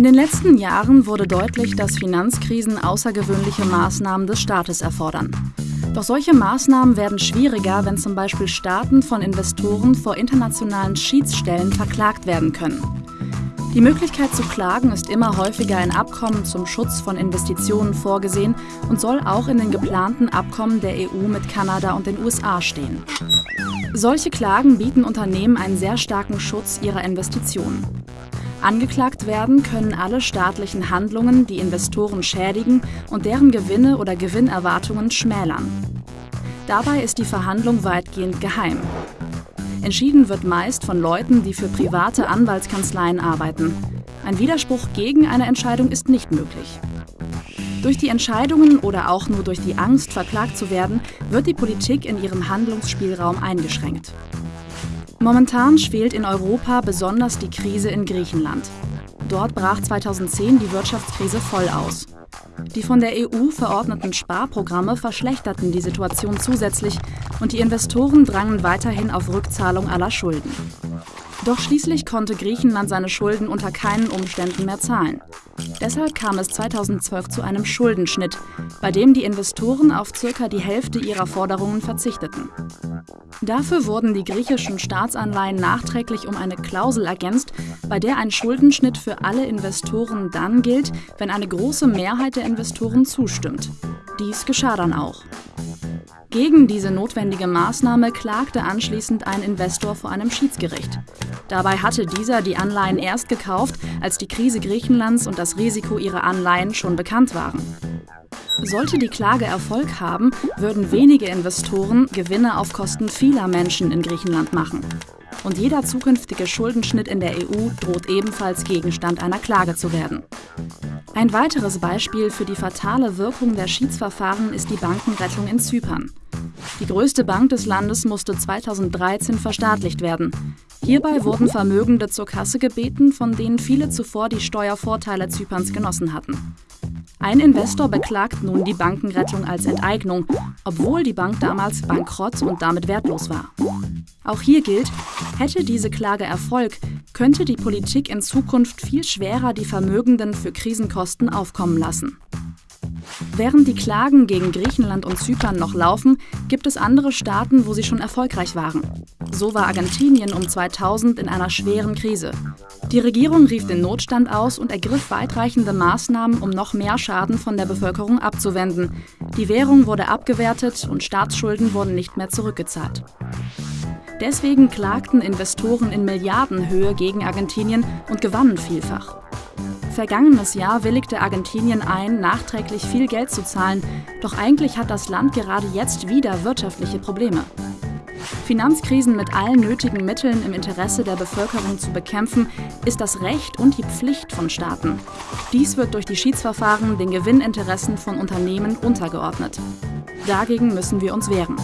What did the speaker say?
In den letzten Jahren wurde deutlich, dass Finanzkrisen außergewöhnliche Maßnahmen des Staates erfordern. Doch solche Maßnahmen werden schwieriger, wenn zum Beispiel Staaten von Investoren vor internationalen Schiedsstellen verklagt werden können. Die Möglichkeit zu klagen ist immer häufiger in Abkommen zum Schutz von Investitionen vorgesehen und soll auch in den geplanten Abkommen der EU mit Kanada und den USA stehen. Solche Klagen bieten Unternehmen einen sehr starken Schutz ihrer Investitionen. Angeklagt werden können alle staatlichen Handlungen, die Investoren schädigen und deren Gewinne oder Gewinnerwartungen schmälern. Dabei ist die Verhandlung weitgehend geheim. Entschieden wird meist von Leuten, die für private Anwaltskanzleien arbeiten. Ein Widerspruch gegen eine Entscheidung ist nicht möglich. Durch die Entscheidungen oder auch nur durch die Angst, verklagt zu werden, wird die Politik in ihrem Handlungsspielraum eingeschränkt. Momentan schwelt in Europa besonders die Krise in Griechenland. Dort brach 2010 die Wirtschaftskrise voll aus. Die von der EU verordneten Sparprogramme verschlechterten die Situation zusätzlich und die Investoren drangen weiterhin auf Rückzahlung aller Schulden. Doch schließlich konnte Griechenland seine Schulden unter keinen Umständen mehr zahlen. Deshalb kam es 2012 zu einem Schuldenschnitt, bei dem die Investoren auf circa die Hälfte ihrer Forderungen verzichteten. Dafür wurden die griechischen Staatsanleihen nachträglich um eine Klausel ergänzt, bei der ein Schuldenschnitt für alle Investoren dann gilt, wenn eine große Mehrheit der Investoren zustimmt. Dies geschah dann auch. Gegen diese notwendige Maßnahme klagte anschließend ein Investor vor einem Schiedsgericht. Dabei hatte dieser die Anleihen erst gekauft, als die Krise Griechenlands und das Risiko ihrer Anleihen schon bekannt waren. Sollte die Klage Erfolg haben, würden wenige Investoren Gewinne auf Kosten vieler Menschen in Griechenland machen. Und jeder zukünftige Schuldenschnitt in der EU droht ebenfalls Gegenstand einer Klage zu werden. Ein weiteres Beispiel für die fatale Wirkung der Schiedsverfahren ist die Bankenrettung in Zypern. Die größte Bank des Landes musste 2013 verstaatlicht werden. Hierbei wurden Vermögende zur Kasse gebeten, von denen viele zuvor die Steuervorteile Zyperns genossen hatten. Ein Investor beklagt nun die Bankenrettung als Enteignung, obwohl die Bank damals bankrott und damit wertlos war. Auch hier gilt, hätte diese Klage Erfolg, könnte die Politik in Zukunft viel schwerer die Vermögenden für Krisenkosten aufkommen lassen. Während die Klagen gegen Griechenland und Zypern noch laufen, gibt es andere Staaten, wo sie schon erfolgreich waren. So war Argentinien um 2000 in einer schweren Krise. Die Regierung rief den Notstand aus und ergriff weitreichende Maßnahmen, um noch mehr Schaden von der Bevölkerung abzuwenden. Die Währung wurde abgewertet und Staatsschulden wurden nicht mehr zurückgezahlt. Deswegen klagten Investoren in Milliardenhöhe gegen Argentinien und gewannen vielfach. Vergangenes Jahr willigte Argentinien ein, nachträglich viel Geld zu zahlen, doch eigentlich hat das Land gerade jetzt wieder wirtschaftliche Probleme. Finanzkrisen mit allen nötigen Mitteln im Interesse der Bevölkerung zu bekämpfen, ist das Recht und die Pflicht von Staaten. Dies wird durch die Schiedsverfahren den Gewinninteressen von Unternehmen untergeordnet. Dagegen müssen wir uns wehren.